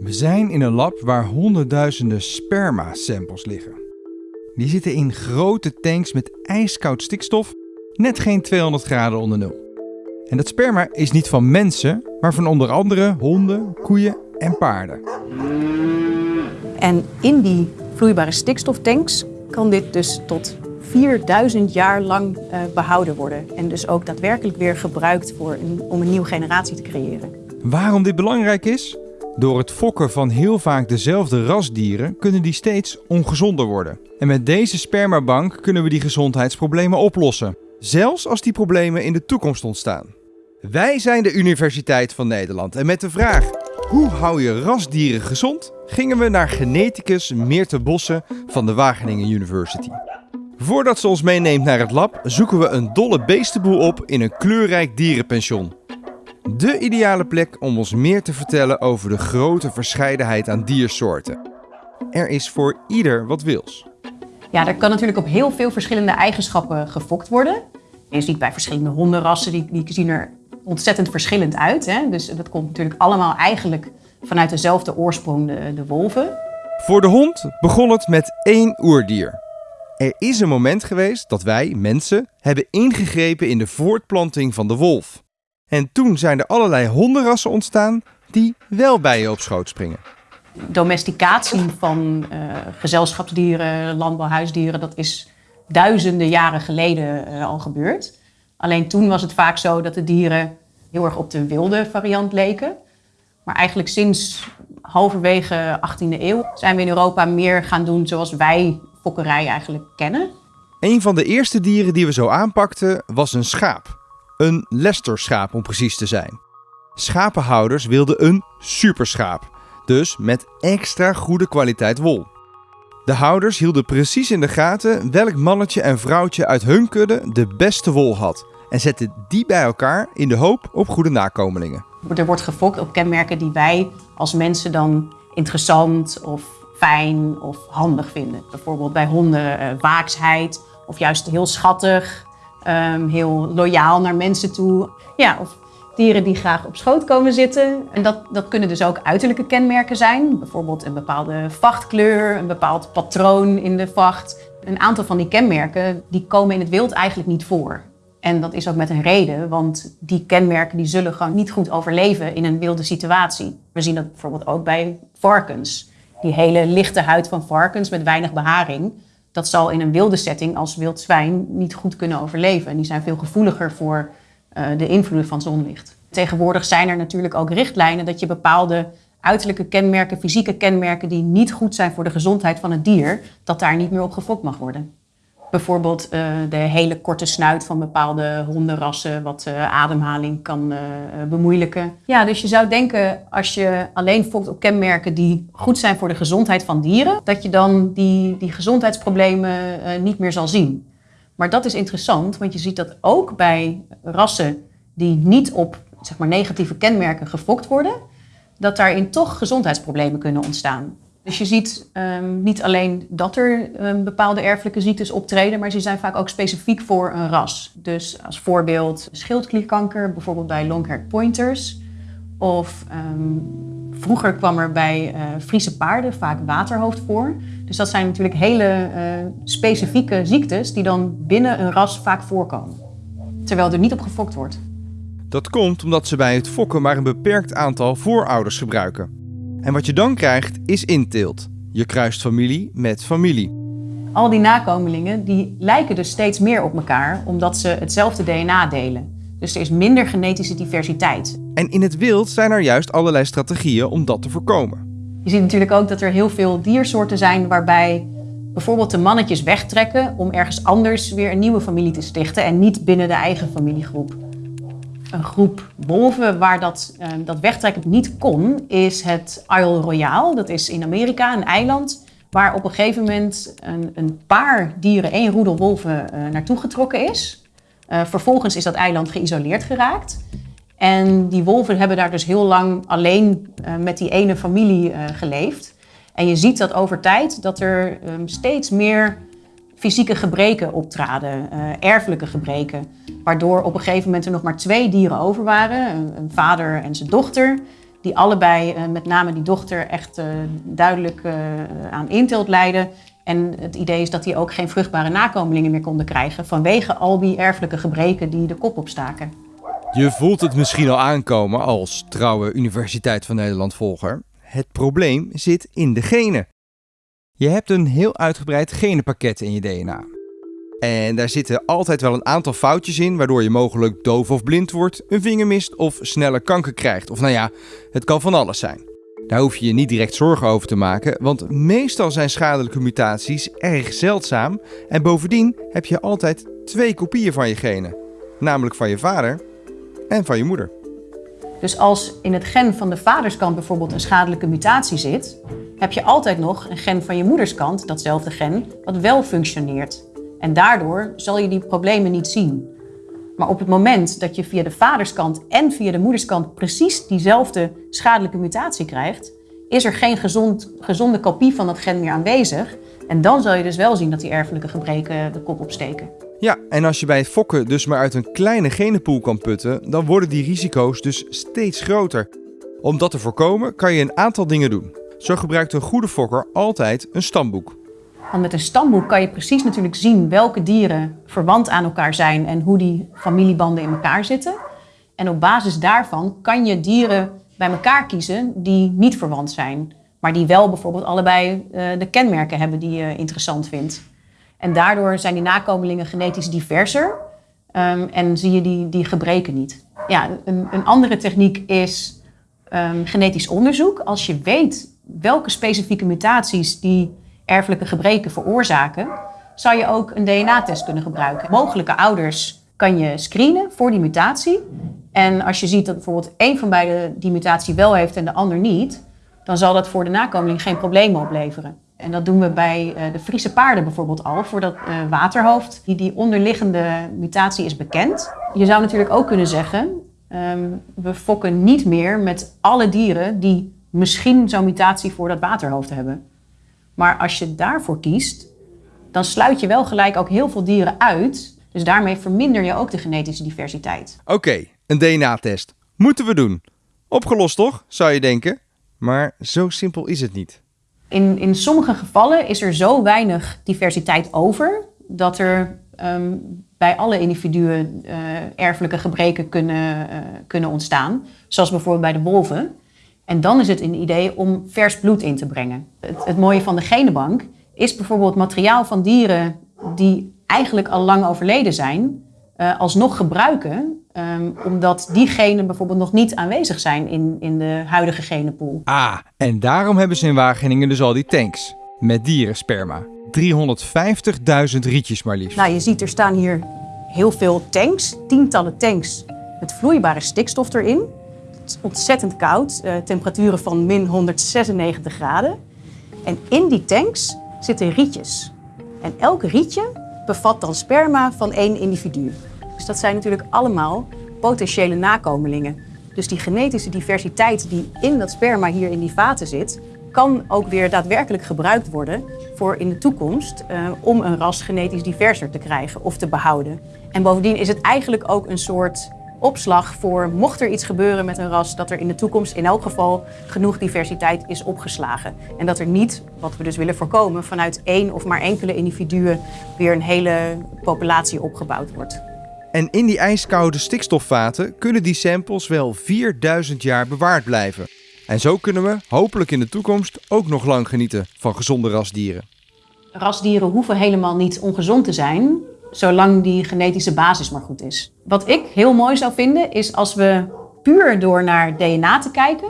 We zijn in een lab waar honderdduizenden sperma-samples liggen. Die zitten in grote tanks met ijskoud stikstof, net geen 200 graden onder nul. En dat sperma is niet van mensen, maar van onder andere honden, koeien en paarden. En in die vloeibare stikstoftanks kan dit dus tot 4000 jaar lang uh, behouden worden. En dus ook daadwerkelijk weer gebruikt voor om een nieuwe generatie te creëren. Waarom dit belangrijk is? Door het fokken van heel vaak dezelfde rasdieren kunnen die steeds ongezonder worden. En met deze spermabank kunnen we die gezondheidsproblemen oplossen. Zelfs als die problemen in de toekomst ontstaan. Wij zijn de Universiteit van Nederland en met de vraag hoe hou je rasdieren gezond, gingen we naar geneticus Meerte Bossen van de Wageningen University. Voordat ze ons meeneemt naar het lab, zoeken we een dolle beestenboel op in een kleurrijk dierenpension. De ideale plek om ons meer te vertellen over de grote verscheidenheid aan diersoorten. Er is voor ieder wat wils. Ja, er kan natuurlijk op heel veel verschillende eigenschappen gefokt worden. Je ziet bij verschillende hondenrassen, die, die zien er ontzettend verschillend uit. Hè? Dus dat komt natuurlijk allemaal eigenlijk vanuit dezelfde oorsprong, de, de wolven. Voor de hond begon het met één oerdier. Er is een moment geweest dat wij, mensen, hebben ingegrepen in de voortplanting van de wolf. En toen zijn er allerlei hondenrassen ontstaan die wel bij je op schoot springen. Domesticatie van uh, gezelschapsdieren, landbouwhuisdieren, dat is duizenden jaren geleden uh, al gebeurd. Alleen toen was het vaak zo dat de dieren heel erg op de wilde variant leken. Maar eigenlijk sinds halverwege 18e eeuw zijn we in Europa meer gaan doen zoals wij fokkerij eigenlijk kennen. Een van de eerste dieren die we zo aanpakten was een schaap. Een Leicester-schaap om precies te zijn. Schapenhouders wilden een superschaap, dus met extra goede kwaliteit wol. De houders hielden precies in de gaten welk mannetje en vrouwtje uit hun kudde de beste wol had en zetten die bij elkaar in de hoop op goede nakomelingen. Er wordt gefokt op kenmerken die wij als mensen dan interessant of fijn of handig vinden. Bijvoorbeeld bij honden uh, waaksheid of juist heel schattig, um, heel loyaal naar mensen toe. Ja, of dieren die graag op schoot komen zitten. En dat, dat kunnen dus ook uiterlijke kenmerken zijn. Bijvoorbeeld een bepaalde vachtkleur, een bepaald patroon in de vacht. Een aantal van die kenmerken die komen in het wild eigenlijk niet voor. En dat is ook met een reden, want die kenmerken die zullen gewoon niet goed overleven in een wilde situatie. We zien dat bijvoorbeeld ook bij varkens. Die hele lichte huid van varkens met weinig beharing, dat zal in een wilde setting als wild zwijn niet goed kunnen overleven. En die zijn veel gevoeliger voor uh, de invloeden van zonlicht. Tegenwoordig zijn er natuurlijk ook richtlijnen dat je bepaalde uiterlijke kenmerken, fysieke kenmerken die niet goed zijn voor de gezondheid van het dier, dat daar niet meer op gefokt mag worden. Bijvoorbeeld uh, de hele korte snuit van bepaalde hondenrassen, wat uh, ademhaling kan uh, bemoeilijken. Ja, dus je zou denken, als je alleen fokt op kenmerken die goed zijn voor de gezondheid van dieren, dat je dan die, die gezondheidsproblemen niet meer zal zien. Maar dat is interessant, want je ziet dat ook bij rassen die niet op zeg maar, negatieve kenmerken gefokt worden, dat daarin toch gezondheidsproblemen kunnen ontstaan. Dus je ziet um, niet alleen dat er um, bepaalde erfelijke ziektes optreden, maar ze zijn vaak ook specifiek voor een ras. Dus als voorbeeld schildklierkanker, bijvoorbeeld bij longhaired pointers. Of um, vroeger kwam er bij uh, Friese paarden vaak waterhoofd voor. Dus dat zijn natuurlijk hele uh, specifieke ziektes die dan binnen een ras vaak voorkomen. Terwijl er niet op gefokt wordt. Dat komt omdat ze bij het fokken maar een beperkt aantal voorouders gebruiken. En wat je dan krijgt is inteelt. Je kruist familie met familie. Al die nakomelingen die lijken dus steeds meer op elkaar omdat ze hetzelfde DNA delen. Dus er is minder genetische diversiteit. En in het wild zijn er juist allerlei strategieën om dat te voorkomen. Je ziet natuurlijk ook dat er heel veel diersoorten zijn waarbij bijvoorbeeld de mannetjes wegtrekken om ergens anders weer een nieuwe familie te stichten en niet binnen de eigen familiegroep een groep wolven waar dat, uh, dat wegtrekken niet kon, is het Isle Royale. Dat is in Amerika, een eiland, waar op een gegeven moment een, een paar dieren, één roedel wolven, uh, naartoe getrokken is. Uh, vervolgens is dat eiland geïsoleerd geraakt. En die wolven hebben daar dus heel lang alleen met die ene familie geleefd. En je ziet dat over tijd dat er um, steeds meer fysieke gebreken optraden, uh, erfelijke gebreken. Waardoor op een gegeven moment er nog maar twee dieren over waren, een, vader en zijn dochter. die allebei, uh, met name die dochter, echt uh, duidelijk aan inteelt lijden. En het idee is dat die ook geen vruchtbare nakomelingen meer konden krijgen vanwege al die erfelijke gebreken die de kop opstaken. Je voelt het misschien al aankomen als trouwe Universiteit van Nederland volger. Het probleem zit in de genen. Je hebt een heel uitgebreid genenpakket in je DNA. En daar zitten altijd wel een aantal foutjes in, waardoor je mogelijk doof of blind wordt, een vinger mist of sneller kanker krijgt. Of nou ja, het kan van alles zijn. Daar hoef je je niet direct zorgen over te maken, want meestal zijn schadelijke mutaties erg zeldzaam en bovendien heb je altijd twee kopieën van je genen, namelijk van je vader en van je moeder. Dus als in het gen van de vaderskant bijvoorbeeld een schadelijke mutatie zit, heb je altijd nog een gen van je moederskant, datzelfde gen, wat wel functioneert. En daardoor zal je die problemen niet zien. Maar op het moment dat je via de vaderskant en via de moederskant precies diezelfde schadelijke mutatie krijgt, is er geen gezond, gezonde kopie van dat gen meer aanwezig. En dan zal je dus wel zien dat die erfelijke gebreken de kop opsteken. Ja, en als je bij het fokken dus maar uit een kleine genenpool kan putten, dan worden die risico's dus steeds groter. Om dat te voorkomen kan je een aantal dingen doen. Zo gebruikt een goede fokker altijd een stamboek. Want met een stamboek kan je precies natuurlijk zien welke dieren verwant aan elkaar zijn en hoe die familiebanden in elkaar zitten. En op basis daarvan kan je dieren bij elkaar kiezen die niet verwant zijn, maar die wel bijvoorbeeld allebei uh, de kenmerken hebben die je interessant vindt. En daardoor zijn die nakomelingen genetisch diverser um, en zie je die, die gebreken niet. Ja, een, een andere techniek is um, genetisch onderzoek. Als je weet welke specifieke mutaties die erfelijke gebreken veroorzaken, zou je ook een DNA-test kunnen gebruiken. Mogelijke ouders kan je screenen voor die mutatie. En als je ziet dat bijvoorbeeld één van beiden die mutatie wel heeft en de ander niet, dan zal dat voor de nakomeling geen problemen opleveren. En dat doen we bij uh, de Friese paarden bijvoorbeeld al, voor dat uh, waterhoofd. Die, die onderliggende mutatie is bekend. Je zou natuurlijk ook kunnen zeggen, um, we fokken niet meer met alle dieren die misschien zo'n mutatie voor dat waterhoofd hebben. Maar als je daarvoor kiest, dan sluit je wel gelijk ook heel veel dieren uit. Dus daarmee verminder je ook de genetische diversiteit. Oké, een DNA-test. Moeten we doen. Opgelost toch, zou je denken? Maar zo simpel is het niet. In, in sommige gevallen is er zo weinig diversiteit over dat er um, bij alle individuen uh, erfelijke gebreken kunnen, uh, kunnen ontstaan. Zoals bijvoorbeeld bij de wolven. En dan is het een idee om vers bloed in te brengen. Het, het mooie van de genenbank is bijvoorbeeld materiaal van dieren die eigenlijk al lang overleden zijn, uh, alsnog gebruiken, um, omdat die genen bijvoorbeeld nog niet aanwezig zijn in, in de huidige genenpool. Ah, en daarom hebben ze in Wageningen dus al die tanks met dierensperma. 350.000 rietjes maar liefst. Nou, je ziet er staan hier heel veel tanks, tientallen tanks met vloeibare stikstof erin ontzettend koud, uh, temperaturen van min 196 graden. En in die tanks zitten rietjes. En elk rietje bevat dan sperma van één individu. Dus dat zijn natuurlijk allemaal potentiële nakomelingen. Dus die genetische diversiteit die in dat sperma hier in die vaten zit, kan ook weer daadwerkelijk gebruikt worden voor in de toekomst uh, om een ras genetisch diverser te krijgen of te behouden. En bovendien is het eigenlijk ook een soort opslag voor mocht er iets gebeuren met een ras, dat er in de toekomst in elk geval genoeg diversiteit is opgeslagen. En dat er niet, wat we dus willen voorkomen, vanuit één of maar enkele individuen weer een hele populatie opgebouwd wordt. En in die ijskoude stikstofvaten kunnen die samples wel 4000 jaar bewaard blijven. En zo kunnen we hopelijk in de toekomst ook nog lang genieten van gezonde rasdieren. Rasdieren hoeven helemaal niet ongezond te zijn zolang die genetische basis maar goed is. Wat ik heel mooi zou vinden, is als we puur door naar DNA te kijken,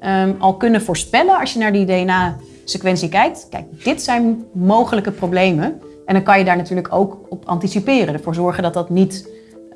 um, al kunnen voorspellen als je naar die DNA-sequentie kijkt. Kijk, dit zijn mogelijke problemen. En dan kan je daar natuurlijk ook op anticiperen. Ervoor zorgen dat dat niet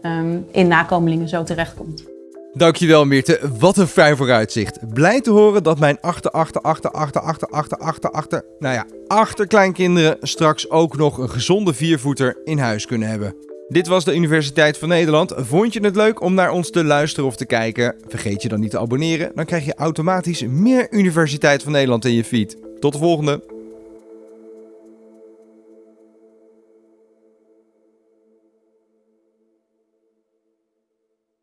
um, in nakomelingen zo terechtkomt. Dankjewel Meerte, wat een fijn vooruitzicht. Blij te horen dat mijn achter, achter, achter, achter, achter, achter, achter, achter, nou ja, achterkleinkinderen straks ook nog een gezonde viervoeter in huis kunnen hebben. Dit was de Universiteit van Nederland. Vond je het leuk om naar ons te luisteren of te kijken? Vergeet je dan niet te abonneren, dan krijg je automatisch meer Universiteit van Nederland in je feed. Tot de volgende!